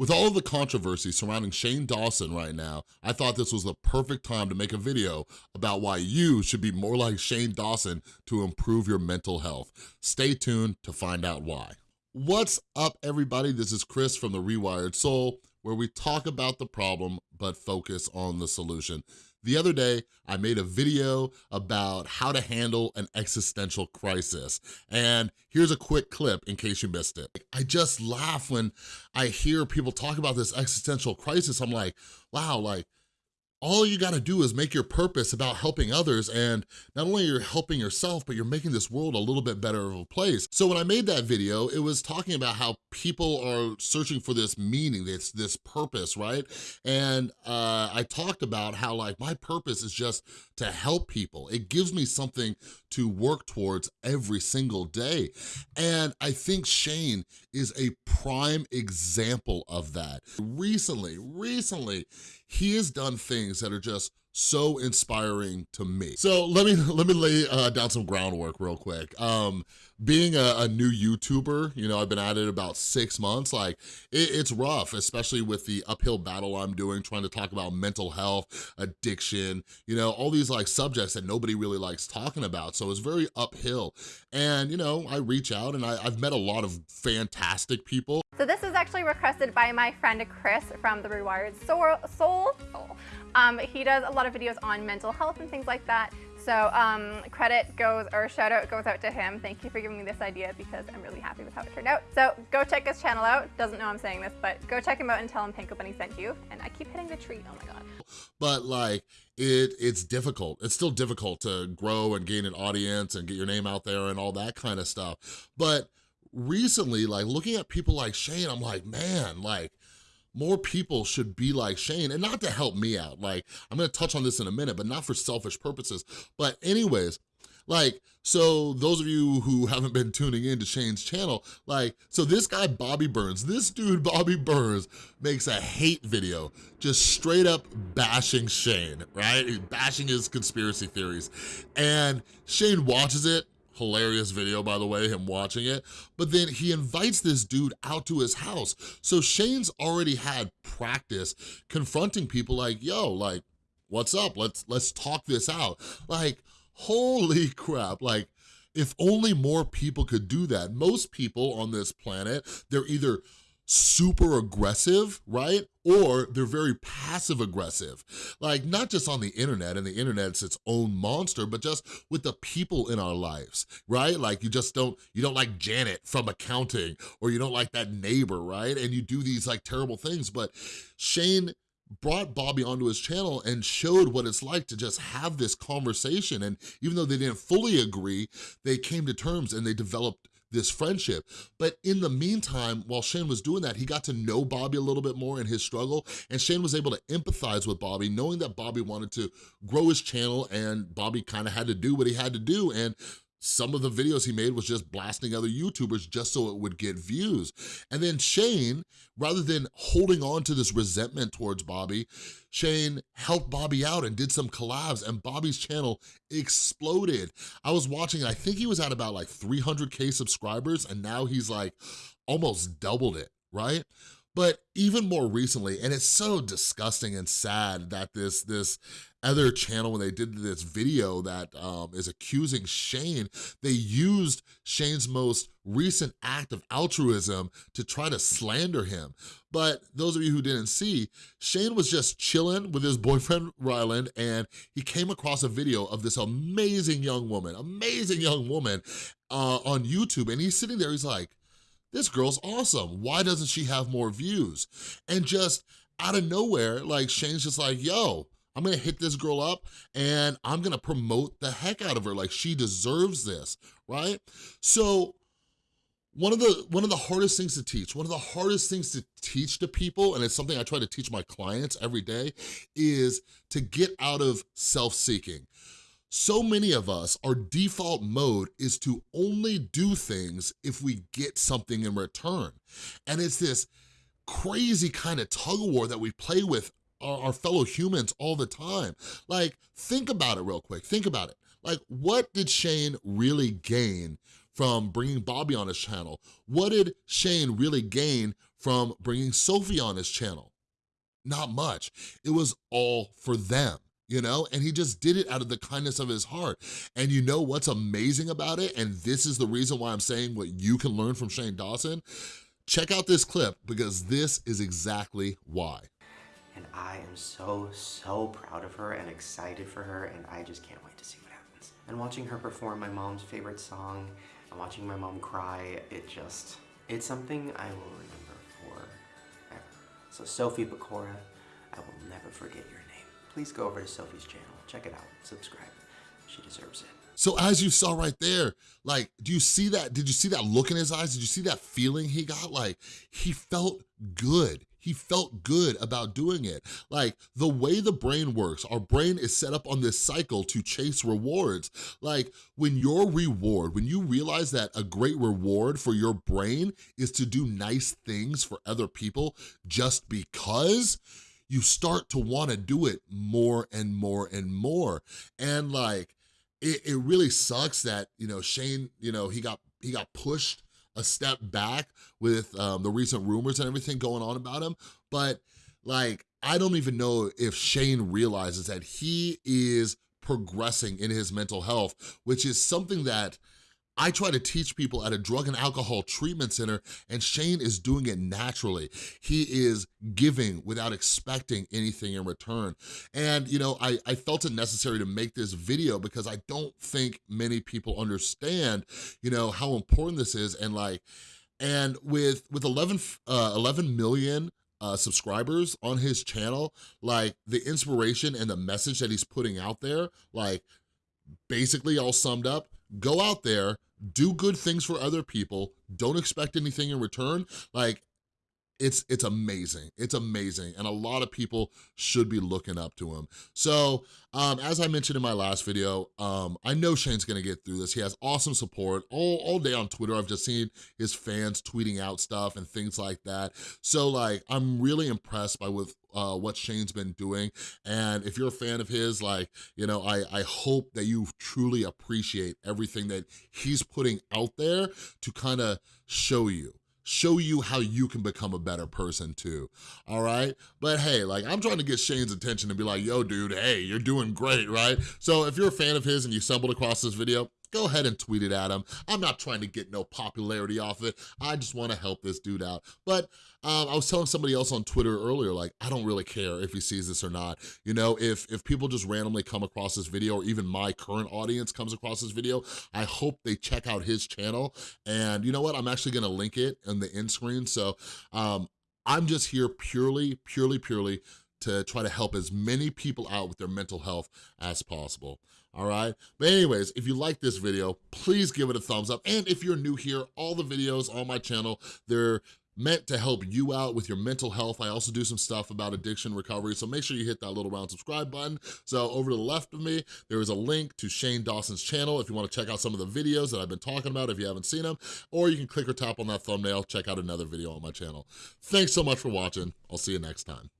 With all of the controversy surrounding Shane Dawson right now, I thought this was the perfect time to make a video about why you should be more like Shane Dawson to improve your mental health. Stay tuned to find out why. What's up, everybody? This is Chris from The Rewired Soul, where we talk about the problem, but focus on the solution. The other day, I made a video about how to handle an existential crisis. And here's a quick clip in case you missed it. I just laugh when I hear people talk about this existential crisis. I'm like, wow, like, all you gotta do is make your purpose about helping others and not only are you're helping yourself, but you're making this world a little bit better of a place. So when I made that video, it was talking about how people are searching for this meaning, this, this purpose, right? And uh, I talked about how like my purpose is just to help people. It gives me something to work towards every single day. And I think Shane is a prime example of that. Recently, recently, he has done things that are just so inspiring to me. So let me let me lay uh, down some groundwork real quick. Um, being a, a, new YouTuber, you know, I've been at it about six months, like it, it's rough, especially with the uphill battle I'm doing, trying to talk about mental health, addiction, you know, all these like subjects that nobody really likes talking about. So it's very uphill. And, you know, I reach out and I, I've met a lot of fantastic people. So this is actually requested by my friend Chris from The Rewired Soul. Soul. Um, he does a lot of videos on mental health and things like that. So um, credit goes, or shout out goes out to him. Thank you for giving me this idea because I'm really happy with how it turned out. So go check his channel out. Doesn't know I'm saying this, but go check him out and tell him Panko Bunny sent you. And I keep hitting the tree, oh my God. But like, it it's difficult. It's still difficult to grow and gain an audience and get your name out there and all that kind of stuff. But recently, like looking at people like Shane, I'm like, man, like, more people should be like Shane and not to help me out. Like, I'm gonna touch on this in a minute, but not for selfish purposes. But anyways, like, so those of you who haven't been tuning in to Shane's channel, like, so this guy, Bobby Burns, this dude, Bobby Burns, makes a hate video, just straight up bashing Shane, right? bashing his conspiracy theories. And Shane watches it, hilarious video, by the way, him watching it. But then he invites this dude out to his house. So Shane's already had practice confronting people like, yo, like, what's up? Let's, let's talk this out. Like, holy crap, like, if only more people could do that. Most people on this planet, they're either super aggressive, right? Or they're very passive aggressive. Like not just on the internet and the internet's its own monster, but just with the people in our lives, right? Like you just don't, you don't like Janet from accounting or you don't like that neighbor, right? And you do these like terrible things, but Shane brought Bobby onto his channel and showed what it's like to just have this conversation. And even though they didn't fully agree, they came to terms and they developed this friendship. But in the meantime, while Shane was doing that, he got to know Bobby a little bit more in his struggle, and Shane was able to empathize with Bobby, knowing that Bobby wanted to grow his channel, and Bobby kind of had to do what he had to do, and some of the videos he made was just blasting other YouTubers just so it would get views. And then Shane, rather than holding on to this resentment towards Bobby, Shane helped Bobby out and did some collabs and Bobby's channel exploded. I was watching, I think he was at about like 300K subscribers and now he's like almost doubled it, right? But even more recently, and it's so disgusting and sad that this, this other channel, when they did this video that um, is accusing Shane, they used Shane's most recent act of altruism to try to slander him. But those of you who didn't see, Shane was just chilling with his boyfriend, Ryland, and he came across a video of this amazing young woman, amazing young woman uh, on YouTube, and he's sitting there, he's like, this girl's awesome. Why doesn't she have more views? And just out of nowhere, like Shane's just like, yo, I'm gonna hit this girl up and I'm gonna promote the heck out of her. Like she deserves this, right? So one of the one of the hardest things to teach, one of the hardest things to teach to people, and it's something I try to teach my clients every day, is to get out of self-seeking. So many of us, our default mode is to only do things if we get something in return. And it's this crazy kind of tug of war that we play with our, our fellow humans all the time. Like, think about it real quick, think about it. Like, what did Shane really gain from bringing Bobby on his channel? What did Shane really gain from bringing Sophie on his channel? Not much. It was all for them you know? And he just did it out of the kindness of his heart. And you know what's amazing about it? And this is the reason why I'm saying what you can learn from Shane Dawson. Check out this clip because this is exactly why. And I am so, so proud of her and excited for her and I just can't wait to see what happens. And watching her perform my mom's favorite song and watching my mom cry, it just, it's something I will remember forever. So Sophie Pecora, I will never forget your please go over to Sophie's channel, check it out, subscribe. She deserves it. So as you saw right there, like, do you see that? Did you see that look in his eyes? Did you see that feeling he got? Like, he felt good. He felt good about doing it. Like, the way the brain works, our brain is set up on this cycle to chase rewards. Like, when your reward, when you realize that a great reward for your brain is to do nice things for other people just because, you start to wanna do it more and more and more. And like, it, it really sucks that, you know, Shane, you know, he got, he got pushed a step back with um, the recent rumors and everything going on about him. But like, I don't even know if Shane realizes that he is progressing in his mental health, which is something that I try to teach people at a drug and alcohol treatment center and Shane is doing it naturally. He is giving without expecting anything in return. And, you know, I, I felt it necessary to make this video because I don't think many people understand, you know, how important this is and like, and with, with 11, uh, 11 million uh, subscribers on his channel, like the inspiration and the message that he's putting out there, like basically all summed up, go out there, do good things for other people, don't expect anything in return, like, it's it's amazing it's amazing and a lot of people should be looking up to him. So um as i mentioned in my last video um i know shane's gonna get through this. He has awesome support. All all day on twitter i've just seen his fans tweeting out stuff and things like that. So like i'm really impressed by with uh, what Shane's been doing. And if you're a fan of his, like, you know, I, I hope that you truly appreciate everything that he's putting out there to kind of show you show you how you can become a better person too, all right? But hey, like I'm trying to get Shane's attention and be like, yo dude, hey, you're doing great, right? So if you're a fan of his and you stumbled across this video, go ahead and tweet it at him. I'm not trying to get no popularity off it. I just wanna help this dude out. But um, I was telling somebody else on Twitter earlier, like, I don't really care if he sees this or not. You know, if, if people just randomly come across this video or even my current audience comes across this video, I hope they check out his channel. And you know what? I'm actually gonna link it in the end screen. So um, I'm just here purely, purely, purely to try to help as many people out with their mental health as possible all right? But anyways, if you like this video, please give it a thumbs up. And if you're new here, all the videos on my channel, they're meant to help you out with your mental health. I also do some stuff about addiction recovery, so make sure you hit that little round subscribe button. So over to the left of me, there is a link to Shane Dawson's channel if you wanna check out some of the videos that I've been talking about if you haven't seen them, or you can click or tap on that thumbnail, check out another video on my channel. Thanks so much for watching. I'll see you next time.